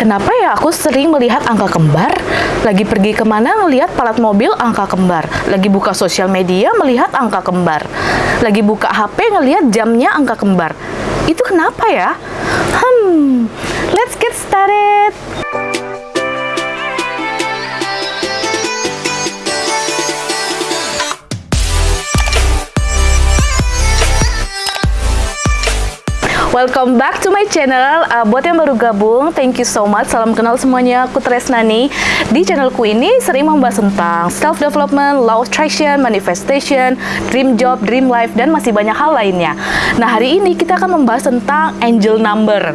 Kenapa ya aku sering melihat angka kembar? Lagi pergi ke mana ngelihat palat mobil angka kembar. Lagi buka sosial media melihat angka kembar. Lagi buka HP ngelihat jamnya angka kembar. Itu kenapa ya? Hmm, Welcome back to my channel. Uh, buat yang baru gabung, thank you so much. Salam kenal semuanya. Aku Tresnani. Di channelku ini sering membahas tentang self development, law attraction, manifestation, dream job, dream life, dan masih banyak hal lainnya. Nah hari ini kita akan membahas tentang angel number.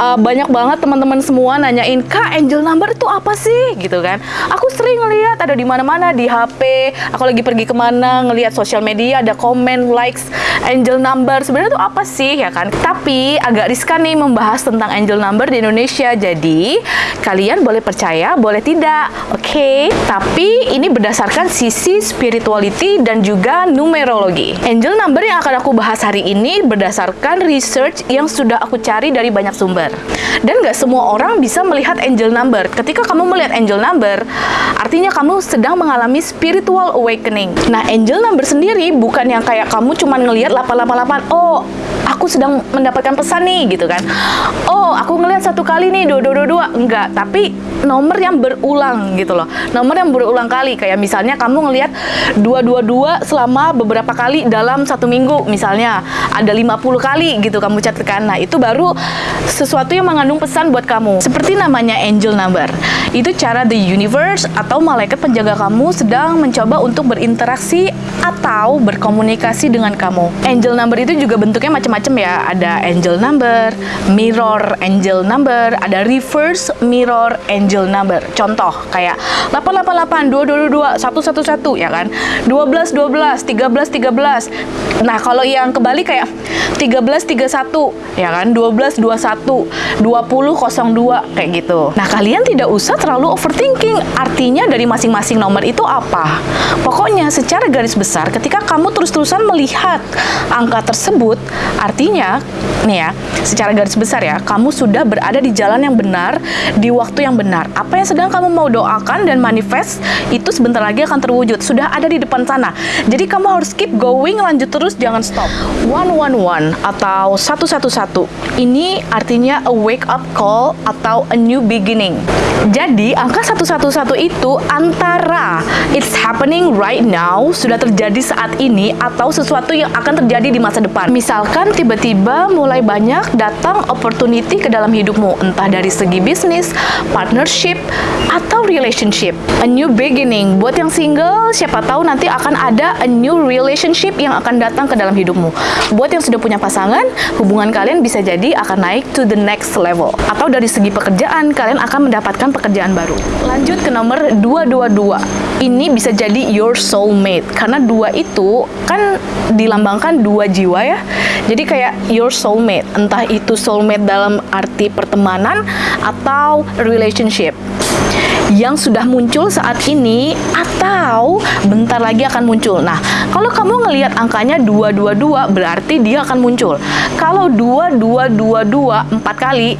Uh, banyak banget teman-teman semua nanyain, kak angel number itu apa sih? Gitu kan? Aku sering ngeliat ada di mana-mana di HP. Aku lagi pergi ke mana ngelihat sosial media ada komen, likes, angel number. Sebenarnya itu apa sih ya kan? Tapi agak riskan nih membahas tentang angel number di Indonesia. Jadi kalian boleh percaya, boleh tidak. Oke. Okay? Tapi ini berdasarkan sisi spirituality dan juga numerologi. Angel number yang akan aku bahas hari ini berdasarkan research yang sudah aku cari dari banyak sumber. Dan gak semua orang bisa melihat angel number. Ketika kamu melihat angel number, artinya kamu sedang mengalami spiritual awakening. Nah, angel number sendiri bukan yang kayak kamu cuma ngelihat 888. Oh, aku sedang mendapatkan pesan nih gitu kan. Oh aku ngelihat satu kali nih dua dua dua dua. Enggak tapi nomor yang berulang gitu loh. Nomor yang berulang kali kayak misalnya kamu ngelihat dua dua dua selama beberapa kali dalam satu minggu misalnya ada 50 kali gitu kamu catatkan. Nah itu baru sesuatu yang mengandung pesan buat kamu. Seperti namanya angel number. Itu cara the universe atau malaikat penjaga kamu sedang mencoba untuk berinteraksi atau berkomunikasi dengan kamu. Angel number itu juga bentuknya macam-macam ya ada angel number, mirror angel number, ada reverse mirror angel number. Contoh kayak 888, 2222, 111 ya kan? 12 12, 13 13. Nah, kalau yang kebalik kayak 13 31 ya kan? 12 21, 20 02 kayak gitu. Nah, kalian tidak usah terlalu overthinking. Artinya dari masing-masing nomor itu apa? Pokoknya secara garis besar ketika kamu terus-terusan melihat angka tersebut, artinya nih ya, secara garis besar ya, kamu sudah berada di jalan yang benar, di waktu yang benar. Apa yang sedang kamu mau doakan dan manifest, itu sebentar lagi akan terwujud. Sudah ada di depan sana. Jadi kamu harus keep going, lanjut terus, jangan stop. One one one atau satu satu satu. Ini artinya a wake up call atau a new beginning. Jadi angka satu satu satu itu antara it's happening right now, sudah terjadi saat ini, atau sesuatu yang akan terjadi di masa depan. Misalkan tiba-tiba mulai banyak datang opportunity ke dalam hidupmu, entah dari segi bisnis, partnership, atau relationship. A new beginning. Buat yang single, siapa tahu nanti akan ada a new relationship yang akan datang ke dalam hidupmu. Buat yang sudah punya pasangan, hubungan kalian bisa jadi akan naik to the next level. Atau dari segi pekerjaan, kalian akan mendapatkan pekerjaan baru. Lanjut ke nomor 222. Ini bisa jadi your soulmate. Karena dua itu kan dilambangkan dua jiwa ya. Jadi kayak your soulmate, entah itu soulmate dalam arti pertemanan atau relationship. Yang sudah muncul saat ini atau bentar lagi akan muncul. Nah, kalau kamu ngelihat angkanya 222 berarti dia akan muncul. Kalau 2222 empat kali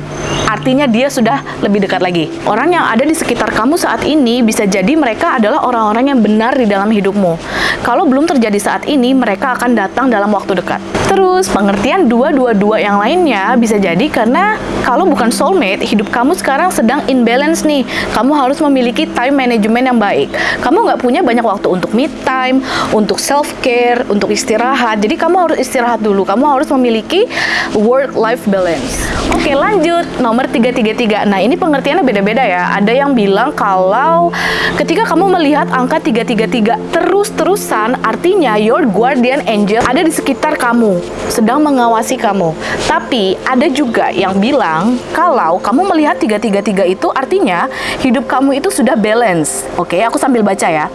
artinya dia sudah lebih dekat lagi. Orang yang ada di sekitar kamu saat ini bisa jadi mereka adalah orang-orang yang benar di dalam hidupmu. Kalau belum terjadi saat ini, mereka akan datang dalam waktu dekat. Terus, pengertian 222 yang lainnya bisa jadi karena kalau bukan soulmate, hidup kamu sekarang sedang imbalance nih. Kamu harus memiliki time management yang baik. Kamu nggak punya banyak waktu untuk me time, untuk self care, untuk istirahat. Jadi kamu harus istirahat dulu. Kamu harus memiliki work life balance. Oke, lanjut nomor 333. Nah, ini pengertiannya beda-beda ya. Ada yang bilang kalau ketika kamu melihat angka 333 terus-terusan artinya your guardian angel ada di sekitar kamu, sedang mengawasi kamu. Tapi ada juga yang bilang kalau kamu melihat 333 itu artinya hidup kamu kamu itu sudah balance. Oke, aku sambil baca ya.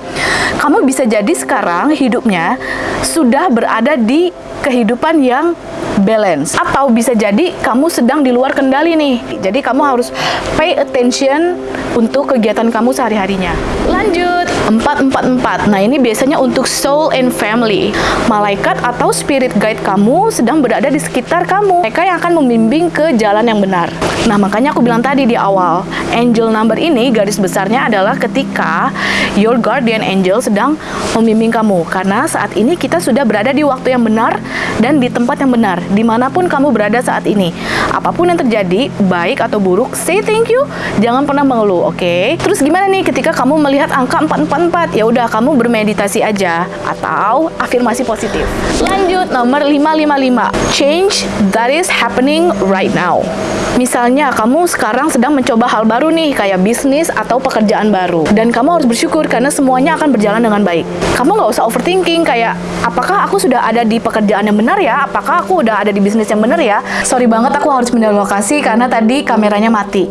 Kamu bisa jadi sekarang hidupnya sudah berada di kehidupan yang balance. Atau bisa jadi kamu sedang di luar kendali nih. Jadi kamu harus pay attention untuk kegiatan kamu sehari-harinya. Lanjut, 444. Nah, ini biasanya untuk soul and family. Malaikat atau spirit guide kamu sedang berada di sekitar kamu. Mereka yang akan membimbing ke jalan yang benar. Nah, makanya aku bilang tadi di awal, angel number ini garis besarnya adalah ketika your guardian angel sedang membimbing kamu. Karena saat ini kita sudah berada di waktu yang benar dan di tempat yang benar, di mana pun kamu berada saat ini. Apa pun yang terjadi, baik atau buruk, say thank you, jangan pernah mengeluh, oke? Okay? Terus gimana nih ketika kamu melihat angka 444? Ya udah, kamu bermeditasi aja atau afirmasi positif. Lanjut, nomor 555. Change that is happening right now. Misalnya kamu sekarang sedang mencoba hal baru nih kayak bisnis atau pekerjaan baru dan kamu harus bersyukur karena semuanya akan berjalan dengan baik. Kamu nggak usah overthinking kayak apakah aku sudah ada di pekerjaan yang benar ya? Apakah aku udah ada di bisnis yang benar ya? Sorry banget aku harus pindah lokasi karena tadi kameranya mati.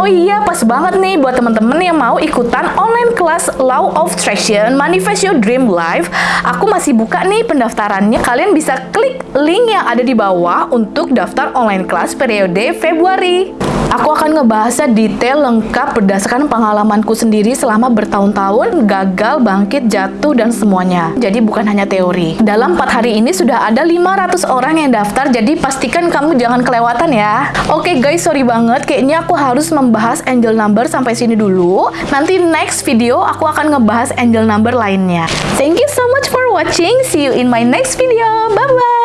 Oh iya, pas banget nih buat teman-teman yang mau ikutan online kelas Law of Attraction Manifest Your Dream Life. Aku masih buka nih pendaftarannya. Kalian bisa klik link yang ada di bawah untuk daftar online kelas periode Februari. Aku akan ngebahasnya detail lengkap berdasarkan pengalamanku sendiri selama bertahun-tahun gagal, bangkit, jatuh, dan semuanya. Jadi bukan hanya teori. Dalam 4 hari ini sudah ada 500 orang yang daftar, jadi pastikan kamu jangan kelewatan ya. Oke guys, sorry banget. Kayaknya aku harus membahas angel number sampai sini dulu. Nanti next video aku akan ngebahas angel number lainnya. Thank you so much for watching. See you in my next video. Bye-bye.